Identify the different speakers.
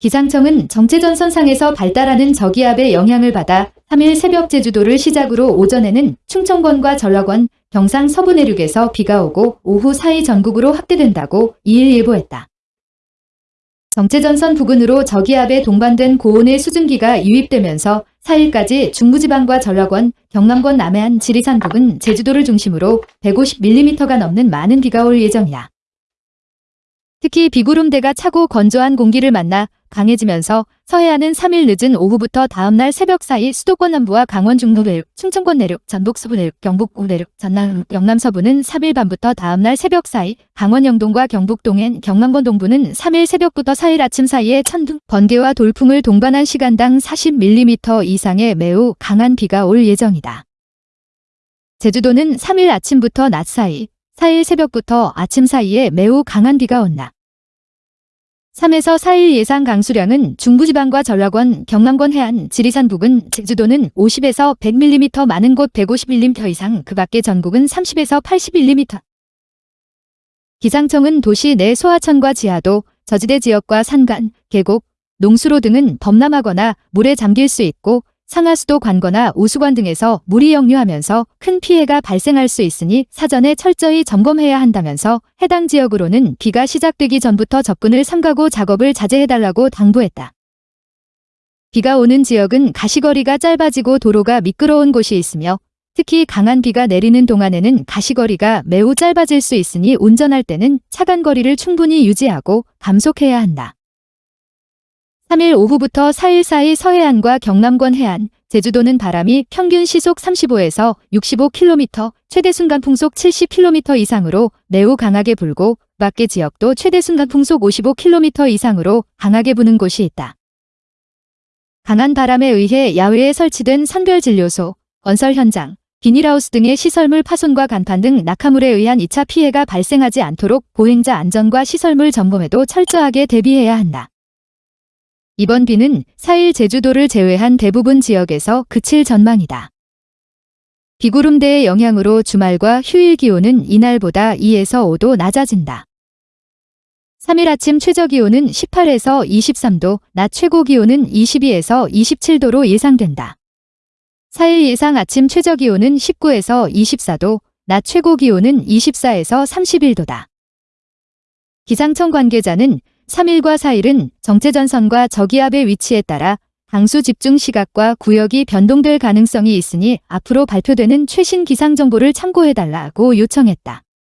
Speaker 1: 기상청은 정체전선상에서 발달하는 저기압의 영향을 받아 3일 새벽 제주도를 시작으로 오전에는 충청권과 전라권, 경상 서부 내륙에서 비가 오고 오후 사이 전국으로 확대된다고 2일 예보했다. 정체전선 부근으로 저기압에 동반된 고온의 수증기가 유입되면서 4일까지 중부지방과 전라권, 경남권 남해안 지리산 부근 제주도를 중심으로 150mm가 넘는 많은 비가 올 예정이다. 특히 비구름대가 차고 건조한 공기를 만나 강해지면서 서해안은 3일 늦은 오후부터 다음날 새벽 사이 수도권 남부와 강원 중부 내륙, 충청권 내륙, 전북 서부 내륙, 경북 우 내륙, 전남, 영남 서부는 3일 밤부터 다음날 새벽 사이, 강원 영동과 경북 동해안, 경남권 동부는 3일 새벽부터 4일 아침 사이에 천둥, 번개와 돌풍을 동반한 시간당 40mm 이상의 매우 강한 비가 올 예정이다. 제주도는 3일 아침부터 낮 사이, 4일 새벽부터 아침 사이에 매우 강한 비가 온다. 3에서 4일 예상 강수량은 중부지방과 전라권, 경남권 해안, 지리산 부근, 제주도는 50에서 100mm 많은 곳 150mm 이상, 그 밖의 전국은 30에서 80mm. 기상청은 도시 내 소하천과 지하도, 저지대 지역과 산간, 계곡, 농수로 등은 범람하거나 물에 잠길 수 있고 상하수도 관거나 우수관 등에서 물이 역류하면서 큰 피해가 발생할 수 있으니 사전에 철저히 점검해야 한다면서 해당 지역으로는 비가 시작되기 전부터 접근을 삼가고 작업을 자제해달라고 당부했다. 비가 오는 지역은 가시거리가 짧아지고 도로가 미끄러운 곳이 있으며 특히 강한 비가 내리는 동안에는 가시거리가 매우 짧아질 수 있으니 운전할 때는 차간 거리를 충분히 유지하고 감속해야 한다. 3일 오후부터 4일 사이 서해안과 경남권 해안, 제주도는 바람이 평균 시속 35에서 65km, 최대 순간 풍속 70km 이상으로 매우 강하게 불고 밖의 지역도 최대 순간 풍속 55km 이상으로 강하게 부는 곳이 있다. 강한 바람에 의해 야외에 설치된 선별진료소, 건설 현장, 비닐하우스 등의 시설물 파손과 간판 등 낙하물에 의한 2차 피해가 발생하지 않도록 보행자 안전과 시설물 점검에도 철저하게 대비해야 한다. 이번 비는 4일 제주도를 제외한 대부분 지역에서 그칠 전망이다. 비구름대의 영향으로 주말과 휴일 기온은 이날보다 2에서 5도 낮아진다. 3일 아침 최저 기온은 18에서 23도, 낮 최고 기온은 22에서 27도로 예상된다. 4일 예상 아침 최저 기온은 19에서 24도, 낮 최고 기온은 24에서 31도다. 기상청 관계자는 3일과 4일은 정체전선과 저기압의 위치에 따라 강수 집중 시각과 구역이 변동될 가능성이 있으니 앞으로 발표되는 최신 기상 정보를 참고해달라고 요청했다.